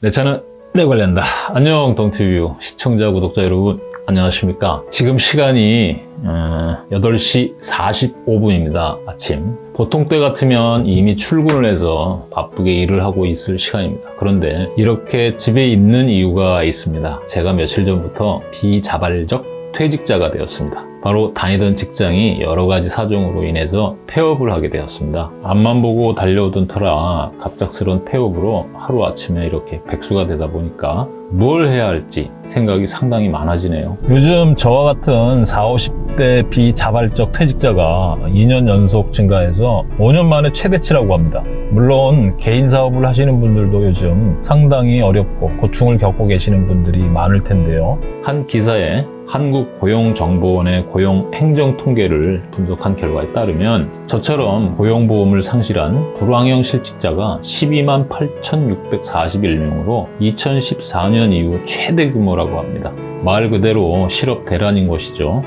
내 차는 내 관리한다. 안녕 동티뷰 시청자 구독자 여러분 안녕하십니까? 지금 시간이 어, 8시 45분입니다 아침. 보통 때 같으면 이미 출근을 해서 바쁘게 일을 하고 있을 시간입니다. 그런데 이렇게 집에 있는 이유가 있습니다. 제가 며칠 전부터 비자발적 퇴직자가 되었습니다. 바로 다니던 직장이 여러 가지 사정으로 인해서 폐업을 하게 되었습니다. 앞만 보고 달려오던 터라 갑작스런 폐업으로 하루아침에 이렇게 백수가 되다 보니까 뭘 해야 할지 생각이 상당히 많아지네요. 요즘 저와 같은 40, 50대 비자발적 퇴직자가 2년 연속 증가해서 5년 만에 최대치라고 합니다. 물론 개인 사업을 하시는 분들도 요즘 상당히 어렵고 고충을 겪고 계시는 분들이 많을 텐데요. 한 기사에 한국고용정보원의 고용 행정 통계를 분석한 결과에 따르면 저처럼 고용보험을 상실한 불황형 실직자가 12만 8,641명으로 2014년 이후 최대 규모라고 합니다. 말 그대로 실업 대란인 것이죠.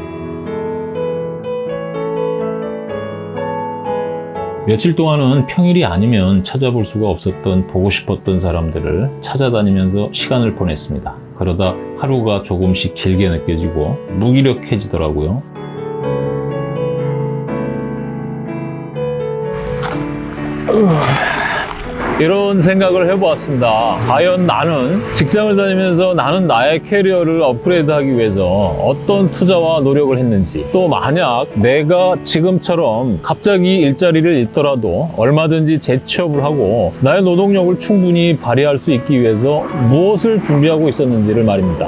며칠 동안은 평일이 아니면 찾아볼 수가 없었던 보고 싶었던 사람들을 찾아다니면서 시간을 보냈습니다. 그러다 하루가 조금씩 길게 느껴지고 무기력해지더라고요. 이런 생각을 해보았습니다. 과연 나는 직장을 다니면서 나는 나의 캐리어를 업그레이드하기 위해서 어떤 투자와 노력을 했는지 또 만약 내가 지금처럼 갑자기 일자리를 잃더라도 얼마든지 재취업을 하고 나의 노동력을 충분히 발휘할 수 있기 위해서 무엇을 준비하고 있었는지를 말입니다.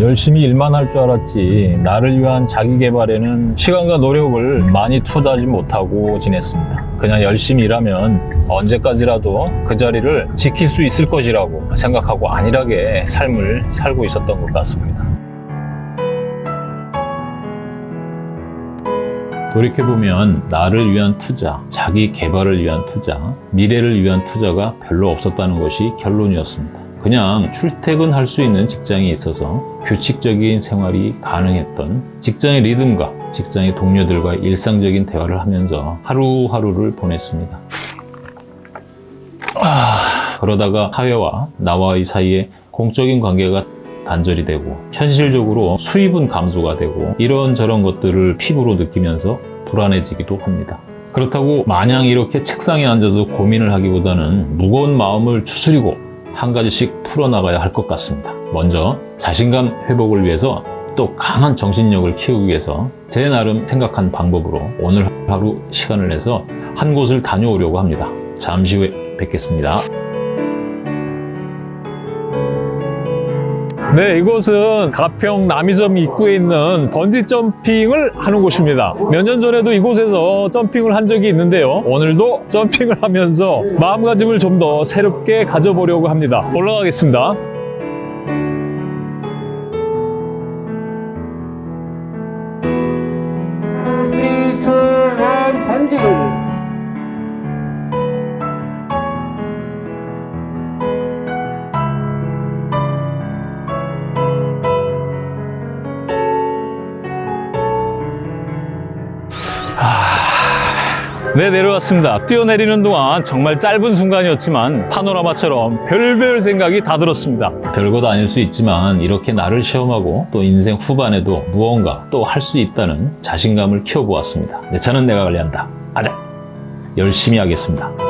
열심히 일만 할 줄 알았지 나를 위한 자기 개발에는 시간과 노력을 많이 투자하지 못하고 지냈습니다. 그냥 열심히 일하면 언제까지라도 그 자리를 지킬 수 있을 것이라고 생각하고 안일하게 삶을 살고 있었던 것 같습니다. 돌이켜보면 나를 위한 투자, 자기 개발을 위한 투자, 미래를 위한 투자가 별로 없었다는 것이 결론이었습니다. 그냥 출퇴근할 수 있는 직장이 있어서 규칙적인 생활이 가능했던 직장의 리듬과 직장의 동료들과 일상적인 대화를 하면서 하루하루를 보냈습니다. 아, 그러다가 사회와 나와의 사이에 공적인 관계가 단절이 되고 현실적으로 수입은 감소가 되고 이런저런 것들을 피부로 느끼면서 불안해지기도 합니다. 그렇다고 마냥 이렇게 책상에 앉아서 고민을 하기보다는 무거운 마음을 추스리고 한 가지씩 풀어나가야 할 것 같습니다. 먼저 자신감 회복을 위해서 또 강한 정신력을 키우기 위해서 제 나름 생각한 방법으로 오늘 하루 시간을 내서 한 곳을 다녀오려고 합니다. 잠시 후에 뵙겠습니다. 네, 이곳은 가평 남이섬 입구에 있는 번지 점핑을 하는 곳입니다. 몇 년 전에도 이곳에서 점핑을 한 적이 있는데요. 오늘도 점핑을 하면서 마음가짐을 좀 더 새롭게 가져보려고 합니다. 올라가겠습니다. 네, 내려왔습니다. 뛰어내리는 동안 정말 짧은 순간이었지만 파노라마처럼 별별 생각이 다 들었습니다. 별것 아닐 수 있지만 이렇게 나를 시험하고 또 인생 후반에도 무언가 또 할 수 있다는 자신감을 키워보았습니다. 내 차는 내가 관리한다. 아자! 열심히 하겠습니다.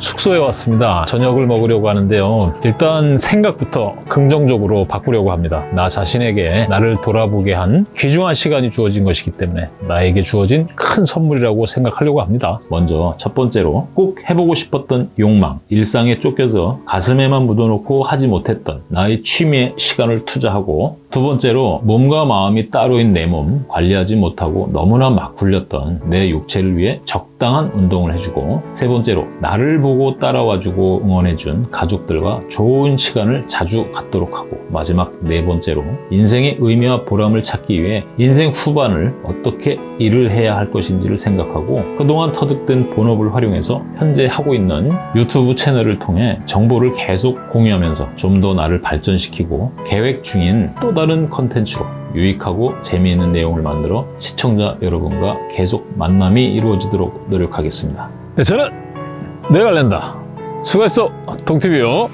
숙소에 왔습니다. 저녁을 먹으려고 하는데요. 일단 생각부터 긍정적으로 바꾸려고 합니다. 나 자신에게 나를 돌아보게 한 귀중한 시간이 주어진 것이기 때문에 나에게 주어진 큰 선물이라고 생각하려고 합니다. 먼저 첫 번째로 꼭 해보고 싶었던 욕망, 일상에 쫓겨서 가슴에만 묻어놓고 하지 못했던 나의 취미에 시간을 투자하고 두 번째로 몸과 마음이 따로인 내 몸 관리하지 못하고 너무나 막 굴렸던 내 육체를 위해 적당한 운동을 해주고 세 번째로 나를 보고 따라와주고 응원해준 가족들과 좋은 시간을 자주 갖도록 하고 마지막 네 번째로 인생의 의미와 보람을 찾기 위해 인생 후반을 어떻게 일을 해야 할 것인지를 생각하고 그동안 터득된 본업을 활용해서 현재 하고 있는 유튜브 채널을 통해 정보를 계속 공유하면서 좀 더 나를 발전시키고 계획 중인 또 다른 컨텐츠로 유익하고 재미있는 내용을 만들어 시청자 여러분과 계속 만남이 이루어지도록 노력하겠습니다. 네, 저는 내가 낸다. 수고했어, 동티뷰.